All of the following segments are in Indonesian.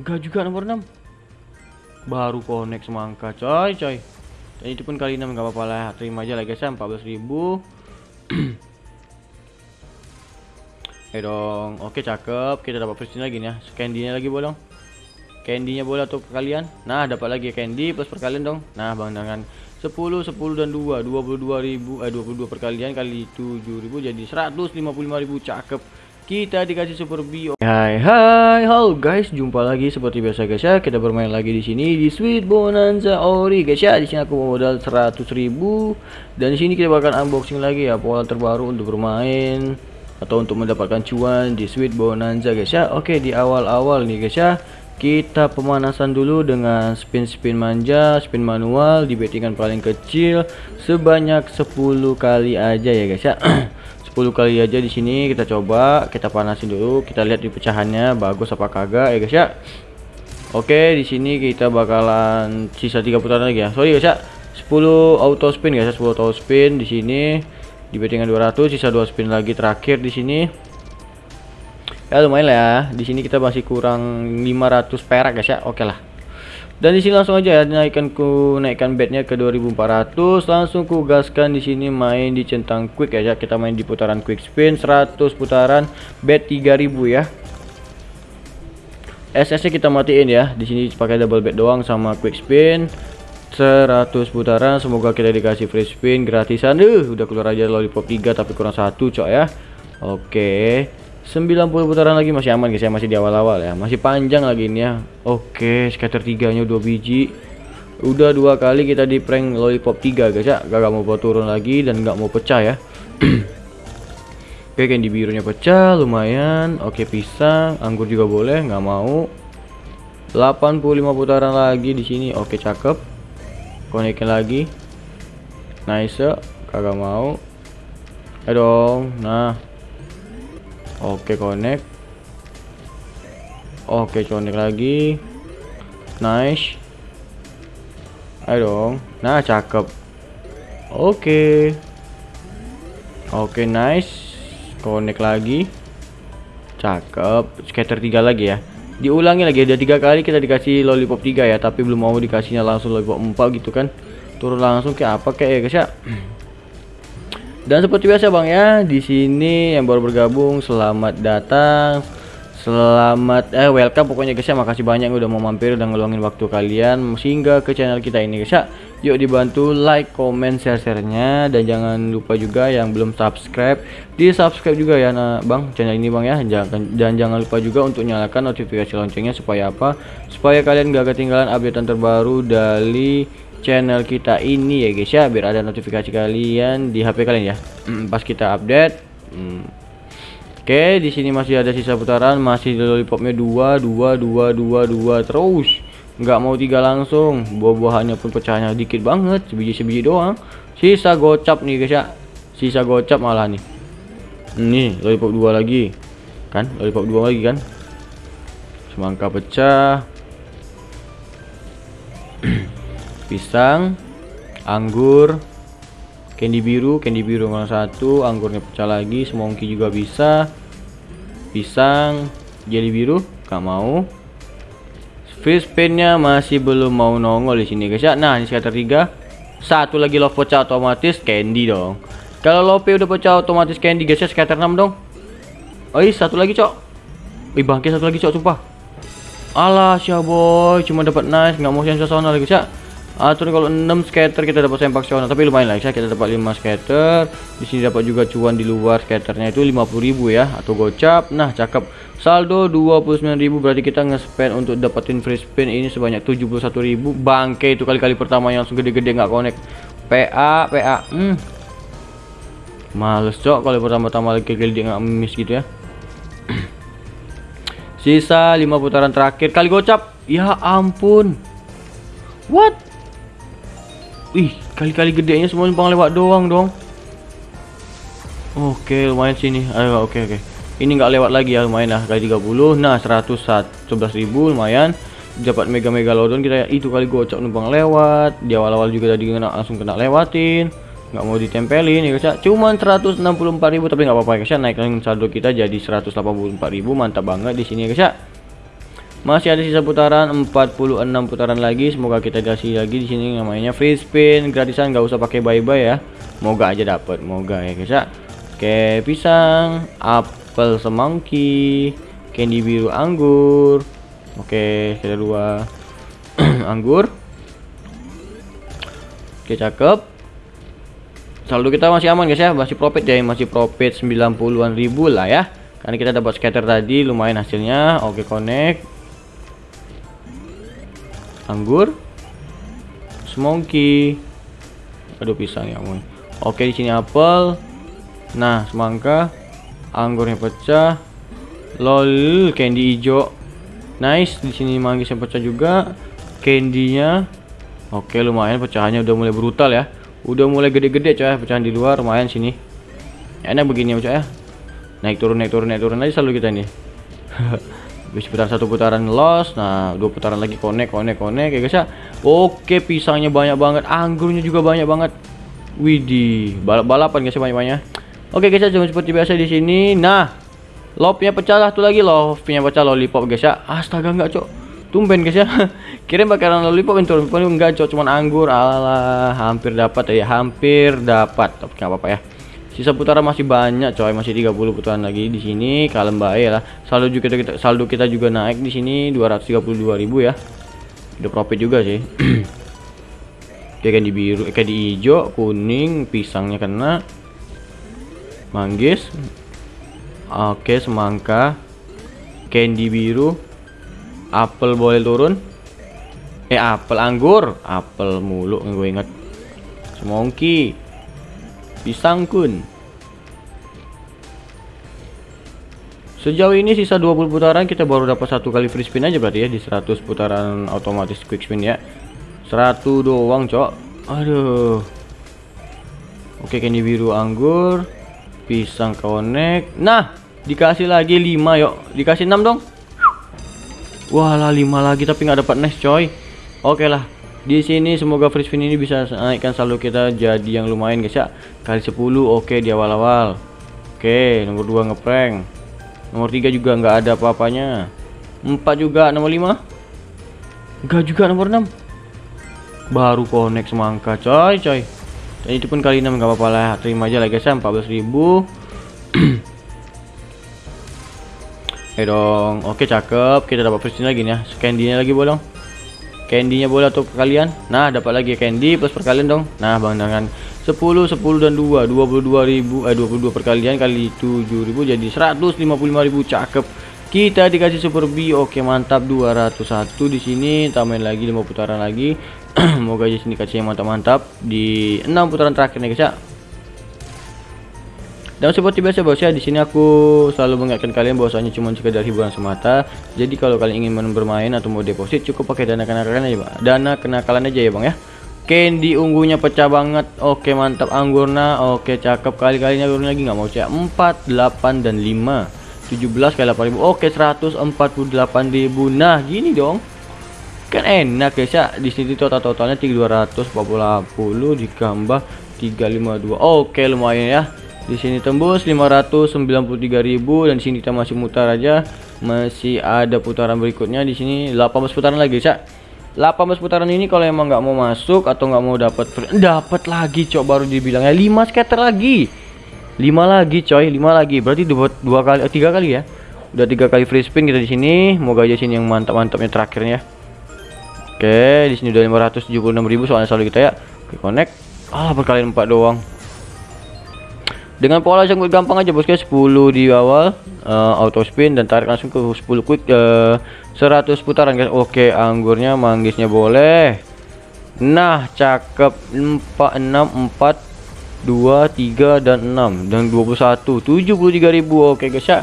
Enggak juga nomor 6 Baru connect semangka coy coy. Dan itu pun kali 6 nggak apa-apa lah. Terima aja lah guys ya 14.000 Eh dong. Oke cakep. Kita dapat presiden lagi nih ya. Candy-nya lagi bolong Candy-nya boleh atau kalian. Nah dapat lagi candy plus perkalian dong. Nah bang dengan 10 10 dan 2 22.000 eh 22 perkalian kali 7.000 jadi 155.000 cakep kita dikasih super bio. Hai hai, halo guys, jumpa lagi seperti biasa guys ya. Kita bermain lagi di sini di Sweet Bonanza Ori guys ya. Di sini aku modal 100.000 dan di sini kita bakal unboxing lagi ya pola terbaru untuk bermain atau untuk mendapatkan cuan di Sweet Bonanza guys ya. Oke, di awal-awal nih guys ya. Kita pemanasan dulu dengan spin-spin manja, spin manual di bettingan paling kecil sebanyak 10 kali aja ya guys ya. 10 kali aja di sini kita coba kita panasin dulu kita lihat di pecahannya bagus apa kagak ya guys ya. Oke di sini kita bakalan sisa tiga putaran lagi ya. Sorry guys ya 10 auto spin guys ya 10 auto spin di sini di bettingan 200 sisa 2 spin lagi terakhir di sini. Ya lumayan lah ya di sini kita masih kurang 500 perak guys ya oke lah dan di sini langsung aja ya naikkan ku naikkan bednya ke 2400 langsung ku gaskan di sini main di centang quick ya kita main di putaran quick spin 100 putaran bet 3000 ya. SS kita matiin ya. Di sini pakai double bet doang sama quick spin. 100 putaran semoga kita dikasih free spin gratisan. Uh udah keluar aja lollipop 3 tapi kurang satu cok ya. Oke 90 putaran lagi masih aman guys ya masih di awal-awal ya. Masih panjang lagi ini ya. Oke scatter tiganya dua biji. Udah dua kali kita di prank lollipop 3 guys ya. Gak, mau buat turun lagi dan nggak mau pecah ya. Oke candy birunya pecah lumayan. Oke pisang anggur juga boleh nggak mau. 85 putaran lagi di sini. Oke cakep. Konekin lagi. Nice kagak mau. Dong nah Oke connect. Oke connect lagi. Nice. Ayo dong. Nah cakep. Oke. Oke nice. Connect lagi. Cakep. Scatter 3 lagi ya. Diulangi lagi ada tiga kali kita dikasih lollipop 3 ya Tapi belum mau dikasihnya langsung lollipop 4 gitu kan. Turun langsung kayak apa kayak ya guys ya dan seperti biasa Bang ya, di sini yang baru bergabung selamat datang. Selamat eh welcome pokoknya guys ya. Makasih banyak udah mau mampir dan ngeluangin waktu kalian sehingga ke channel kita ini guys ya. Yuk dibantu like, comment, share-sharenya dan jangan lupa juga yang belum subscribe di-subscribe juga ya nah, Bang channel ini Bang ya. Jangan dan jangan lupa juga untuk nyalakan notifikasi loncengnya supaya apa? Supaya kalian gak ketinggalan update terbaru dari channel kita ini ya guys ya. Biar ada notifikasi kalian di HP kalian ya. Hmm, pas kita update hmm. oke di sini masih ada sisa putaran masih lollipopnya dua dua dua dua dua terus. Nggak mau tiga langsung. Buah-buahannya pun pecahnya dikit banget sebiji sebiji doang. Sisa gocap nih guys ya. Sisa gocap malah nih. Ini lollipop dua lagi. Kan lollipop dua lagi kan? Semangka pecah pisang anggur candy biru candy biru nomor satu anggurnya pecah lagi semongki juga bisa. Pisang jelly biru gak mau. Fish pinnya masih belum mau nongol di sini guys ya. Nah ini scatter tiga. Satu lagi love pecah otomatis candy dong. Kalau lope udah pecah otomatis candy guys ya scatter 6 dong. Iya satu lagi cok. Wih bangkit satu lagi cok sumpah. Alah boy. Cuma dapat nice nggak mau sensasional guys ya Atur kalau 6 scatter kita dapat sempak tapi lumayan lah ya kita dapat 5 scatter. Di sini dapat juga cuan di luar scatternya itu 50.000 ya atau gocap. Nah, cakep. Saldo 29.000 berarti kita nge-spend untuk dapetin free spin ini sebanyak 71.000. Bangke itu kali-kali pertama yang langsung gede-gede nggak connect. PA, PA. Hmm. Males, Cok, kalau pertama-tama lagi dia nggak miss gitu ya. Sisa 5 putaran terakhir kali gocap. Ya ampun. What? Wih, kali-kali gedenya semua numpang lewat doang dong. Oke, lumayan sini. Ayo, oke oke. Ini nggak lewat lagi ya, lumayan lah kali 30. Nah, 111.000 lumayan. Dapat mega mega lodon kita ya. Itu kali gocok numpang lewat. Di awal-awal juga tadi kena langsung kena lewatin. Nggak mau ditempelin ya guys ya. Cuman 164.000 tapi nggak apa-apa guys ya. Naikkan saldo kita jadi 184.000. Mantap banget di sini ya guys ya. Masih ada sisa putaran 46 putaran lagi. Semoga kita dikasih lagi di sini namanya free spin gratisan nggak usah pakai bye-bye ya. Moga aja dapat, moga ya guys ya. Oke, pisang, apel semangki, candy biru anggur. Oke, kita dua anggur. Oke, cakep. Saldo kita masih aman guys ya, masih profit ya, masih profit 90-an ribu lah ya. Karena kita dapat scatter tadi lumayan hasilnya. Oke, connect anggur semongki aduh pisang ya ampun. Oke di sini apel. Nah semangka. Anggurnya pecah. Lol candy hijau. Nice di sini manggis yang pecah juga. Candynya. Oke lumayan pecahannya udah mulai brutal ya. Udah mulai gede-gede coy pecahan di luar lumayan sini. Enak begini ya coy ya. Naik turun naik turun naik turun. Aja selalu kita ini Habis putaran satu putaran loss, nah dua putaran lagi connect, connect, connect ya guys ya. Oke, pisangnya banyak banget, anggurnya juga banyak banget. Widih, balap-balapan guys ya banyak-banyak. Oke guys ya, jangan seperti biasa di sini. Nah, lobnya pecah lah tuh lagi lobnya pecah lollipop guys ya. Astaga enggak, Cok. Tumben guys ya. Kirim bakaran lollipop itu enggak, Cok, cuman anggur. Alah, hampir dapat ya, hampir dapat. Tapi enggak apa-apa ya. Sisa putaran masih banyak coy, masih 30 putaran lagi di sini. Kalem baik lah. Saldo juga kita saldo kita juga naik di sini 232.000 ya. Udah profit juga sih. Kayak di biru, kayak di hijau, kuning, pisangnya kena. Manggis. Oke, semangka. Candy biru. Apel boleh turun. Eh, apel anggur, apel mulu gue inget. Semongki Pisang kun. Sejauh ini sisa 20 putaran kita baru dapat satu kali free spin aja berarti ya di 100 putaran otomatis quick spin ya. 100 doang, Cok. Aduh. Oke, candy biru anggur, pisang connect. Nah, dikasih lagi 5 yuk. Dikasih 6 dong. Wah lah 5 lagi tapi nggak dapat next coy. Oke lah, di sini semoga free spin ini bisa naikkan saldo kita jadi yang lumayan guys ya. Kali 10 oke di awal-awal. Oke nomor 2 ngeprank. Nomor 3 juga nggak ada apa-apanya. 4 juga nomor 5 enggak juga nomor 6 baru connect semangka coy coy. Dan itu pun kali 6 nggak apa-apa lah. Terima aja lah guys ya 14.000 Eh dong, oke cakep. Kita dapat spin lagi nih ya. Scandinya lagi bolong candy-nya boleh atau kalian nah dapat lagi candy plus perkalian dong. Nah bang dengan 10 10 dan 2 22.000 eh 22 perkalian kali 7.000 jadi 155.000 cakep. Kita dikasih super B. Oke mantap. 201 di sini. Tambahin lagi 5 putaran lagi. Semoga aja sini kasih yang mantap-mantap. Di 6 putaran terakhir nih guys ya dan seperti biasa bos ya, di sini aku selalu mengingatkan kalian bahwasanya cuma sekedar hiburan semata. Jadi kalau kalian ingin bermain atau mau deposit cukup pakai dana kenakalan aja, Bang. Dana kenakalan aja ya, Bang ya. Candy ungunya pecah banget. Oke, mantap anggurna. Oke, cakep kali-kalinya turun lagi nggak mau cek. 4, 8 dan 5. 17 kali 8000. Oke, 148.000. Nah, gini dong. Kan enak guys ya. Di sini total totalnya 240 ditambah 352. Oke, lumayan ya di sini tembus 593.000 dan di sini kita masih mutar aja. Masih ada putaran berikutnya di sini 18 putaran lagi, Cak. 18 putaran ini kalau emang nggak mau masuk atau nggak mau dapat dapat lagi, Cok, baru dibilangnya 5 scatter lagi. 5 lagi, coy, 5 lagi. Berarti dua, dua kali eh, tiga kali ya. Udah tiga kali free spin kita di sini. Moga aja sini yang mantap-mantapnya terakhirnya. Oke, di sini udah 576.000 soalnya selalu kita ya. Oke, connect. Ah, berkali 4 doang dengan pola yang gampang aja bosku 10 di awal uh, auto spin dan tarik langsung ke 10 quick uh, eh, 100 putaran guys. Oke anggurnya manggisnya boleh. Nah cakep. 4 6 4 2 3 dan 6 dan 21 73.000 oke guys ya.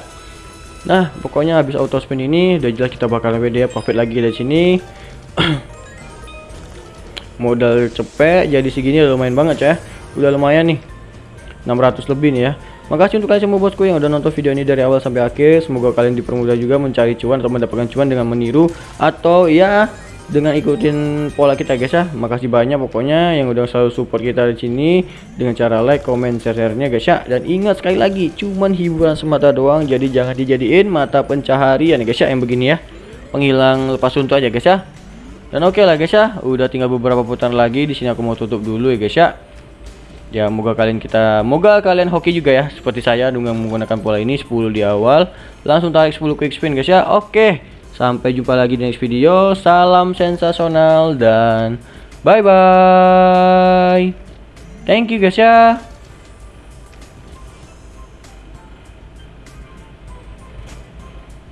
Nah pokoknya habis auto spin ini udah jelas kita bakal WD profit lagi dari sini. Modal cepet jadi segini lumayan banget ya. Udah lumayan nih 600 lebih nih ya. Makasih untuk kalian semua bosku yang udah nonton video ini dari awal sampai akhir. Semoga kalian dipermudah juga mencari cuan atau mendapatkan cuan dengan meniru Atau ya dengan ikutin pola kita guys ya. Makasih banyak pokoknya yang udah selalu support kita di sini Dengan cara like, comment, share-nya guys ya. Dan ingat sekali lagi cuman hiburan semata doang Jadi jangan dijadiin mata pencaharian guys ya yang begini ya. Penghilang lepas suntuk aja guys ya. Dan oke okay lah guys ya, udah tinggal beberapa putaran lagi di sini aku mau tutup dulu ya guys ya. Ya, moga kalian kita moga kalian hoki juga ya seperti saya dengan menggunakan pola ini 10 di awal, langsung tarik 10 quick spin guys ya. Oke. Sampai jumpa lagi di next video. Salam sensasional dan bye bye. Thank you guys ya.